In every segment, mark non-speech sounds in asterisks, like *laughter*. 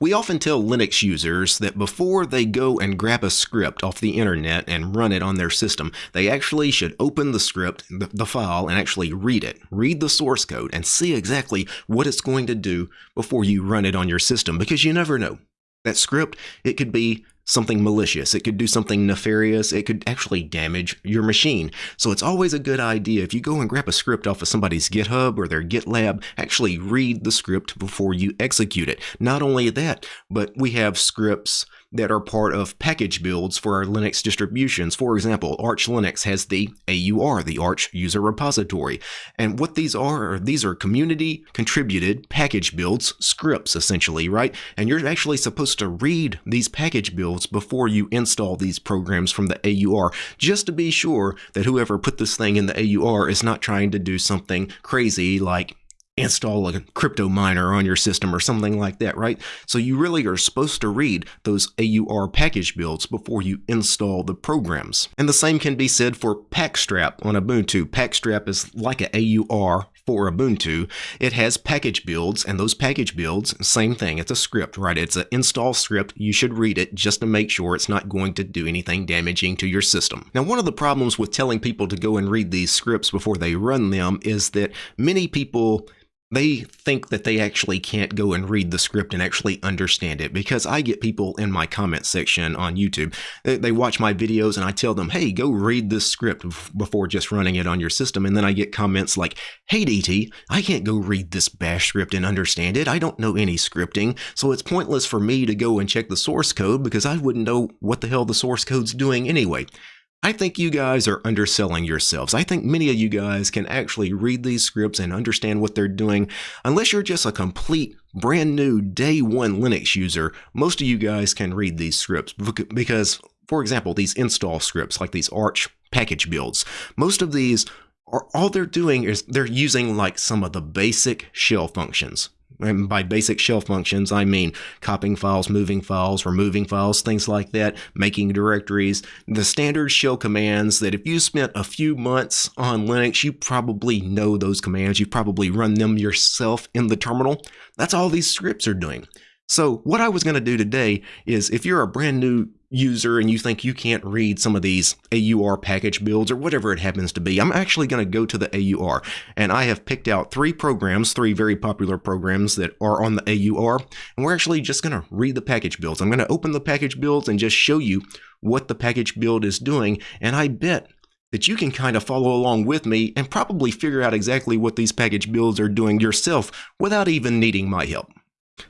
We often tell Linux users that before they go and grab a script off the internet and run it on their system, they actually should open the script, the, file, and actually read it. Read the source code and see exactly what it's going to do before you run it on your system because you never know. That script, it could be something malicious. It could do something nefarious. It could actually damage your machine. So it's always a good idea if you go and grab a script off of somebody's GitHub or their GitLab, actually read the script before you execute it. Not only that, but we have scripts that are part of package builds for our Linux distributions. For example, Arch Linux has the AUR, the Arch User Repository. And what these are, these are community contributed package builds, scripts essentially, right? And you're actually supposed to read these package builds before you install these programs from the AUR, just to be sure that whoever put this thing in the AUR is not trying to do something crazy like install a crypto miner on your system or something like that, right? So you really are supposed to read those AUR package builds before you install the programs. And the same can be said for Pacstall on Ubuntu. Pacstall is like an AUR for Ubuntu. It has package builds, and those package builds, same thing, it's a script, right? It's an install script. You should read it just to make sure it's not going to do anything damaging to your system. Now, one of the problems with telling people to go and read these scripts before they run them is that many people they think that they actually can't go and read the script and actually understand it because I get people in my comment section on YouTube. They, watch my videos and I tell them, hey, go read this script before just running it on your system. And then I get comments like, hey, DT, I can't go read this bash script and understand it. I don't know any scripting. So it's pointless for me to go and check the source code because I wouldn't know what the hell the source code's doing anyway. I think you guys are underselling yourselves. I think many of you guys can actually read these scripts and understand what they're doing. Unless you're just a complete brand new day one Linux user, most of you guys can read these scripts because, for example, these install scripts like these Arch package builds, most of these are all they're doing is they're using like some of the basic shell functions. And by basic shell functions, I mean copying files, moving files, removing files, things like that, making directories, the standard shell commands that if you spent a few months on Linux, you probably know those commands. You've probably run them yourself in the terminal. That's all these scripts are doing. So what I was going to do today is if you're a brand new user and you think you can't read some of these AUR package builds or whatever it happens to be, I'm actually going to go to the AUR and I have picked out three programs, three very popular programs that are on the AUR, and we're actually just going to read the package builds. I'm going to open the package builds and just show you what the package build is doing, and I bet that you can kind of follow along with me and probably figure out exactly what these package builds are doing yourself without even needing my help.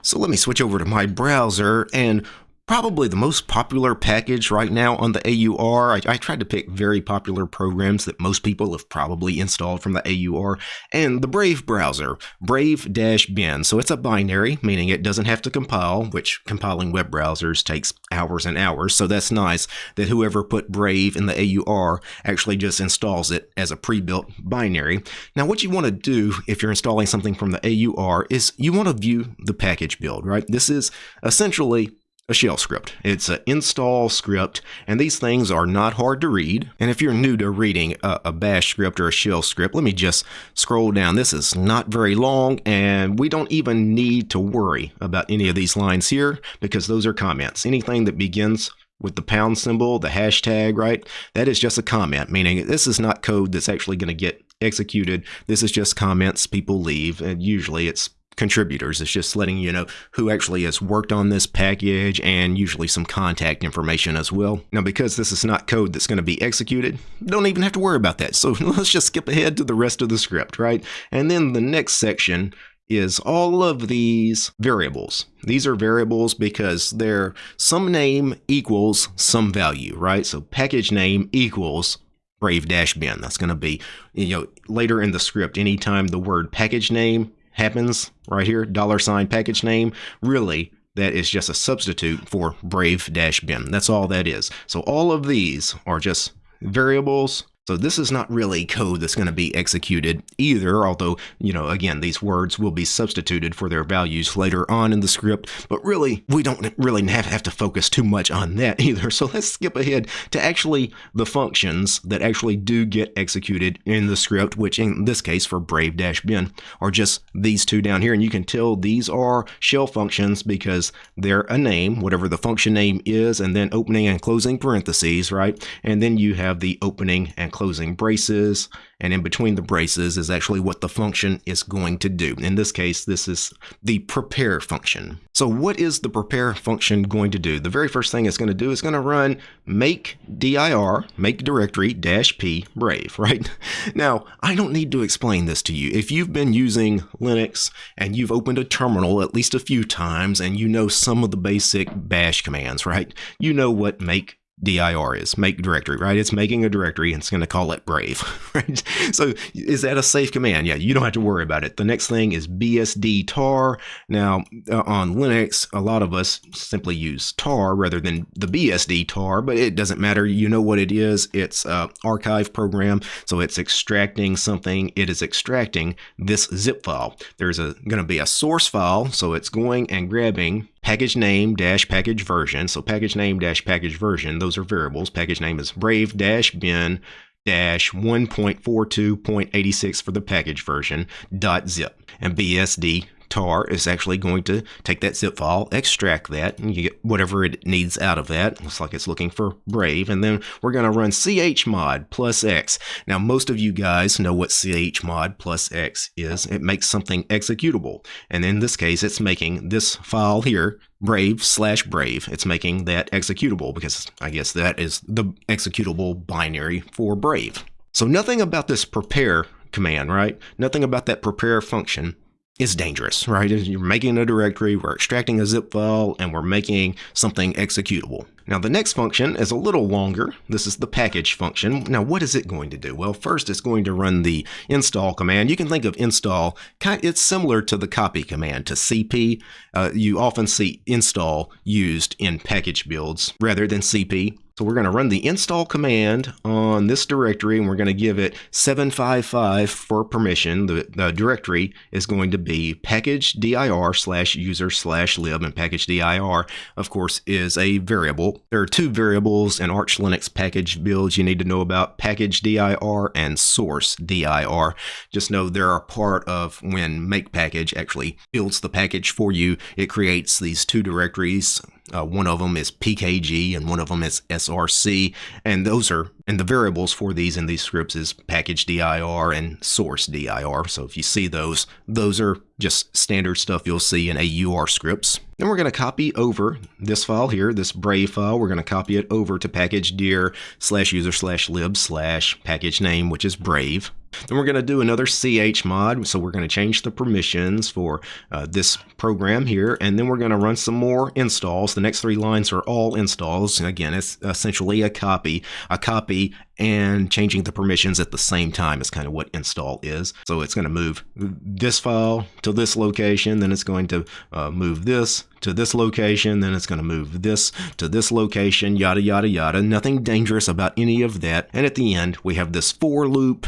So let me switch over to my browser and probably the most popular package right now on the AUR. I, I, tried to pick very popular programs that most people have probably installed from the AUR, and the Brave browser, Brave-bin. So it's a binary, meaning it doesn't have to compile, which compiling web browsers takes hours and hours. So that's nice that whoever put Brave in the AUR actually just installs it as a pre-built binary. Now, what you want to do if you're installing something from the AUR is you want to view the package build, right? This is essentially a shell script. It's an install script, and these things are not hard to read. And if you're new to reading a, a, bash script or a shell script, let me just scroll down. This is not very long, and we don't even need to worry about any of these lines here because those are comments. Anything that begins with the pound symbol, the hashtag, right? That is just a comment, meaning this is not code that's actually going to get executed. This is just comments people leave, and usually it's contributors. It's just letting you know who actually has worked on this package and usually some contact information as well. Now, because this is not code that's going to be executed, don't even have to worry about that. So *laughs* let's just skip ahead to the rest of the script, right? And then the next section is all of these variables. These are variables because they're some name equals some value, right? So package name equals brave-bin. That's going to be, you know, later in the script, anytime the word package name happens right here, dollar sign package name, really that is just a substitute for brave-bin. That's all that is. So all of these are just variables So this is not really code that's going to be executed either, although, you know, again, these words will be substituted for their values later on in the script, but really, we don't really have, have to focus too much on that *laughs* either. So let's skip ahead to actually the functions that actually do get executed in the script, which in this case for brave-bin are just these two down here. And you can tell these are shell functions because they're a name, whatever the function name is, and then opening and closing parentheses, right? And then you have the opening and closing braces, and in between the braces is actually what the function is going to do. In this case, this is the prepare function. So what is the prepare function going to do? The very first thing it's going to do is going to run make dir, make directory dash p brave, *laughs* right? Now, I don't need to explain this to you. If you've been using Linux and you've opened a terminal at least a few times and you know some of the basic bash commands, right? You know what make dir is make directory right? It's making a directory and it's going to call it brave *laughs* right? So is that a safe command? Yeah you don't have to worry about it. The next thing is bsd tar. Now uh, on linux a lot of us simply use tar rather than the bsd tar but it doesn't matter. You know what it is. It's a archive program so it's extracting something. It is extracting this zip file. There's a going to be a source file so it's going and grabbing package name dash package version. So package name dash package version, those are variables. Package name is brave dash bin dash 1.42.86 for the package version dot zip and BSD tar is actually going to take that zip file, extract that, and you get whatever it needs out of that. Looks like it's looking for Brave. And then we're going to run chmod plus x. Now, most of you guys know what chmod plus x is. It makes something executable. And in this case, it's making this file here, brave slash brave. It's making that executable because I guess that is the executable binary for brave. So nothing about this prepare command, right? Nothing about that prepare function is dangerous, right? You're making a directory, we're extracting a zip file, and we're making something executable. Now the next function is a little longer. This is the package function. Now what is it going to do? Well, first it's going to run the install command. You can think of install, kind it's similar to the copy command to cp. Uh, you often see install used in package builds rather than cp. So we're going to run the install command on this directory and we're going to give it 755 for permission. The, the directory is going to be package dir slash user slash lib and package dir, of course, is a variable. There are two variables in Arch Linux package builds you need to know about package dir and source dir. Just know they're a part of when make package actually builds the package for you. It creates these two directories uh, one of them is PKG and one of them is SRC. And those are, and the variables for these in these scripts is package dir and source dir. So if you see those, those are just standard stuff you'll see in AUR scripts. Then we're going to copy over this file here, this Brave file. We're going to copy it over to package dir slash user slash lib slash package name, which is Brave. Then we're going to do another CH mod. So we're going to change the permissions for uh, this program here. And then we're going to run some more installs. The next three lines are all installs. And again, it's essentially a copy. A copy and changing the permissions at the same time is kind of what install is. So it's going to move this file to this location, then it's going to uh, move this to this location, then it's going to move this to this location, yada, yada, yada. Nothing dangerous about any of that. And at the end, we have this for loop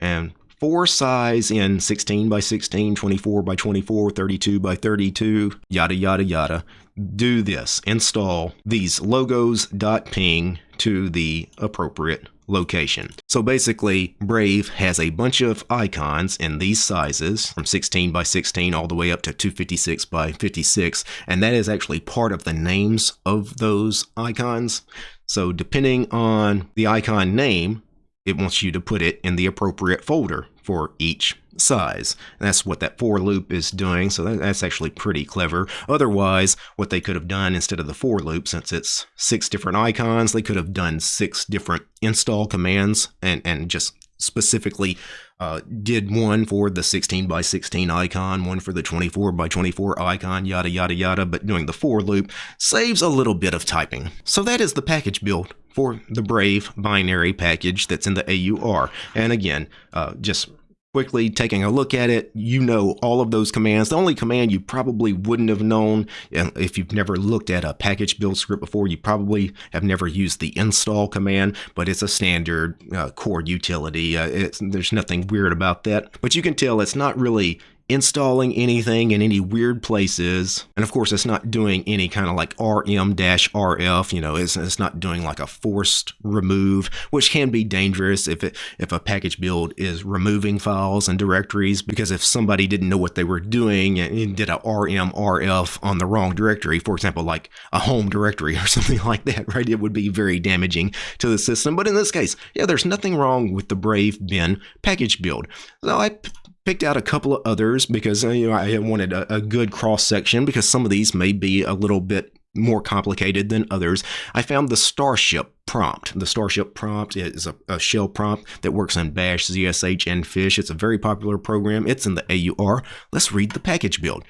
and four size in 16 by 16, 24 by 24, 32 by 32, yada, yada, yada. Do this, install these logos.ping to the appropriate location. So basically, Brave has a bunch of icons in these sizes from 16 by 16 all the way up to 256 by 56, and that is actually part of the names of those icons. So depending on the icon name, it wants you to put it in the appropriate folder for each size. And that's what that for loop is doing, so that's actually pretty clever. Otherwise, what they could have done instead of the for loop, since it's six different icons, they could have done six different install commands and, and just specifically uh, did one for the 16 by 16 icon, one for the 24 by 24 icon, yada, yada, yada, but doing the for loop saves a little bit of typing. So that is the package build for the Brave binary package that's in the AUR. And again, uh, just quickly taking a look at it, you know all of those commands. The only command you probably wouldn't have known if you've never looked at a package build script before, you probably have never used the install command, but it's a standard uh, core utility. Uh, there's nothing weird about that, but you can tell it's not really installing anything in any weird places. And of course, it's not doing any kind of like rm-rf, you know, it's, it's not doing like a forced remove, which can be dangerous if it, if a package build is removing files and directories, because if somebody didn't know what they were doing and did a rm-rf on the wrong directory, for example, like a home directory or *laughs* something like that, right, it would be very damaging to the system. But in this case, yeah, there's nothing wrong with the Brave bin package build. So I picked out a couple of others because uh, you know I wanted a, a good cross section because some of these may be a little bit more complicated than others. I found the Starship prompt. The Starship prompt is a, a, shell prompt that works in Bash, ZSH, and Fish. It's a very popular program. It's in the AUR. Let's read the package build.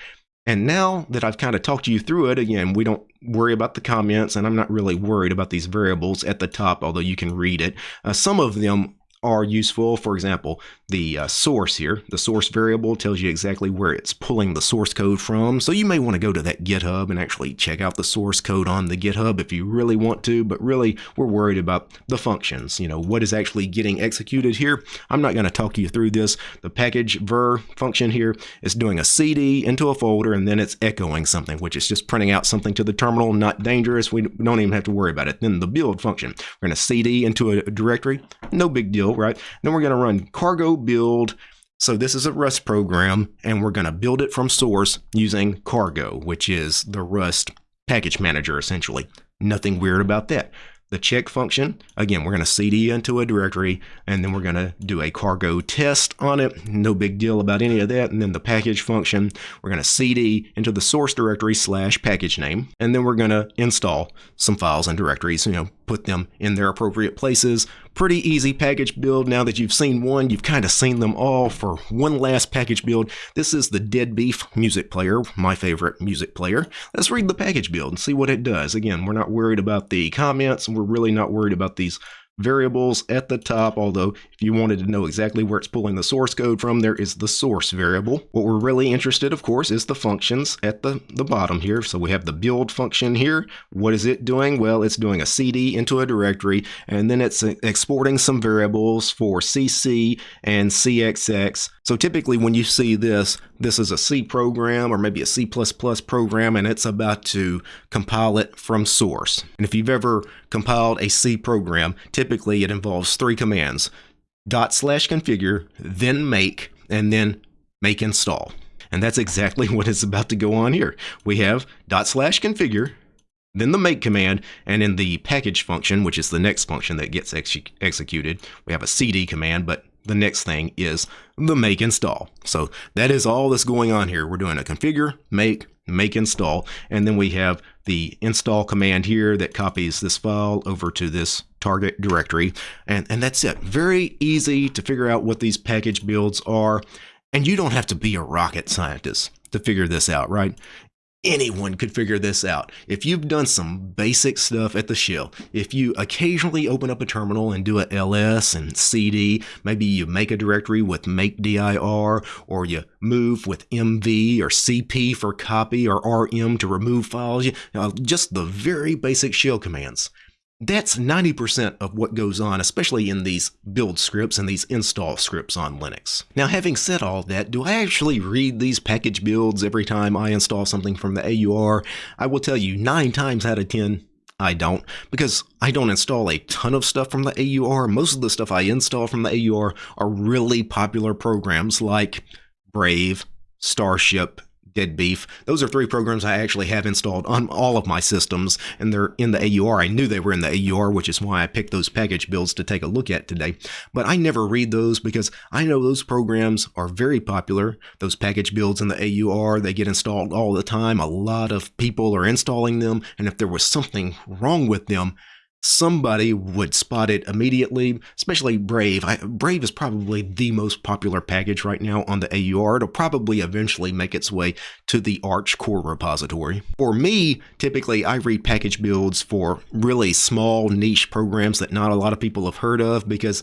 And now that I've kind of talked you through it, again, we don't worry about the comments, and I'm not really worried about these variables at the top, although you can read it. Uh, some of them are useful. For example, the uh, source here, the source variable tells you exactly where it's pulling the source code from. So you may want to go to that GitHub and actually check out the source code on the GitHub if you really want to, but really we're worried about the functions, you know, what is actually getting executed here. I'm not going to talk you through this. The package ver function here is doing a CD into a folder and then it's echoing something, which is just printing out something to the terminal, not dangerous. We don't even have to worry about it. Then the build function, we're going to CD into a directory, no big deal, right? Then we're going to run cargo build. So this is a Rust program, and we're going to build it from source using Cargo, which is the Rust package manager, essentially. Nothing weird about that. The check function, again, we're going to cd into a directory, and then we're going to do a cargo test on it. No big deal about any of that. And then the package function, we're going to cd into the source directory slash package name, and then we're going to install some files and directories, you know, put them in their appropriate places. Pretty easy package build. Now that you've seen one, you've kind of seen them all for one last package build. This is the DeaDBeeF music player, my favorite music player. Let's read the package build and see what it does. Again, we're not worried about the comments. And we're really not worried about these variables at the top, although if you wanted to know exactly where it's pulling the source code from, there is the source variable. What we're really interested, of course, is the functions at the, the bottom here. So we have the build function here. What is it doing? Well, it's doing a CD into a directory, and then it's exporting some variables for CC and CXX. So typically when you see this, this is a C program or maybe a C++ program, and it's about to compile it from source. And if you've ever compiled a C program, typically it involves three commands, dot slash configure, then make, and then make install. And that's exactly *laughs* what is about to go on here. We have dot slash configure, then the make command, and in the package function, which is the next function that gets ex executed, we have a cd command, but the next thing is the make install. So that is all that's going on here. We're doing a configure, make, make install, and then we have the install command here that copies this file over to this target directory. And, and that's it. Very easy to figure out what these package builds are. And you don't have to be a rocket scientist to figure this out, right? Anyone could figure this out. If you've done some basic stuff at the shell, if you occasionally open up a terminal and do a ls and cd, maybe you make a directory with make dir, or you move with mv or cp for copy or rm to remove files, you know, just the very basic shell commands. That's 90% of what goes on, especially in these build scripts and these install scripts on Linux. Now, having said all that, do I actually read these package builds every time I install something from the AUR? I will tell you, 9 times out of 10, I don't, because I don't install a ton of stuff from the AUR. Most of the stuff I install from the AUR are really popular programs like Brave, Starship, DeaDBeeF. Those are three programs I actually have installed on all of my systems, and they're in the AUR. I knew they were in the AUR, which is why I picked those package builds to take a look at today. But I never read those because I know those programs are very popular. Those package builds in the AUR, they get installed all the time. A lot of people are installing them, and if there was something wrong with them, somebody would spot it immediately, especially Brave. I, Brave is probably the most popular package right now on the AUR. It'll probably eventually make its way to the Arch core repository. For me, typically I read package builds for really small niche programs that not a lot of people have heard of because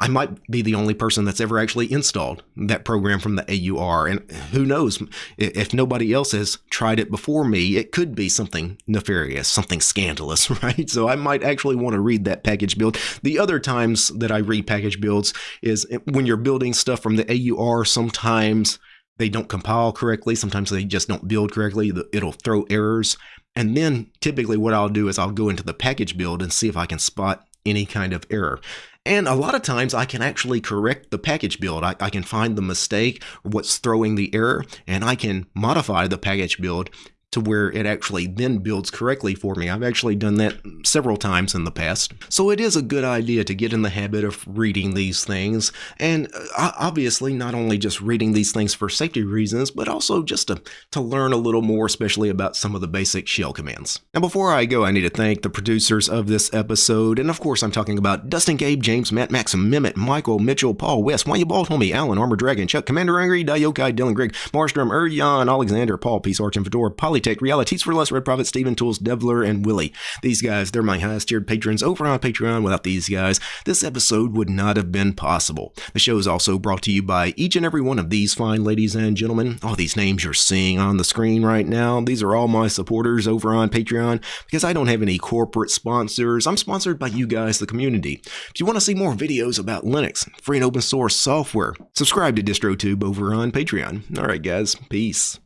I might be the only person that's ever actually installed that program from the AUR. And who knows, if nobody else has tried it before me, it could be something nefarious, something scandalous, *laughs* right? So I might actually want to read that package build. The other times that I read package builds is eh, when you're building stuff from the AUR, sometimes they don't compile correctly. Sometimes they just don't build correctly. It'll throw errors. And then typically what I'll do is I'll go into the package build and see if I can spot any kind of error. And a lot of times I can actually correct the package build. I, I, can find the mistake, what's throwing the error, and I can modify the package build to where it actually then builds correctly for me. I've actually done that several times in the past. So it is a good idea to get in the habit of reading these things. And uh, obviously, not only just reading these things for safety reasons, but also just to, to learn a little more, especially about some of the basic shell commands. Now, before I go, I need to thank the producers of this episode. And of course, I'm talking about Dustin, Gabe, James, Matt, Maxim, Mehmet, Michael, Mitchell, Paul, West, Why You Bald Homie, Alan, Armor Dragon, Chuck, Commander Angry, Dayokai, Dylan, Greg, Marstrom, Erjan, Alexander, Paul, Peace Arch, and Fedora, Poly Tech Realities for Less, Red Prophet, Steven Tools, Devler, and Willie. These guys, they're my highest tiered patrons over on Patreon. Without these guys, this episode would not have been possible. The show is also brought to you by each and every one of these fine ladies and gentlemen. All these names you're seeing on the screen right now, these are all my supporters over on Patreon because I don't have any corporate sponsors. I'm sponsored by you guys, the community. If you want to see more videos about Linux, free and open source software, subscribe to DistroTube over on Patreon. All right, guys, peace.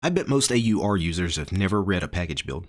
I bet most AUR users have never read a package build.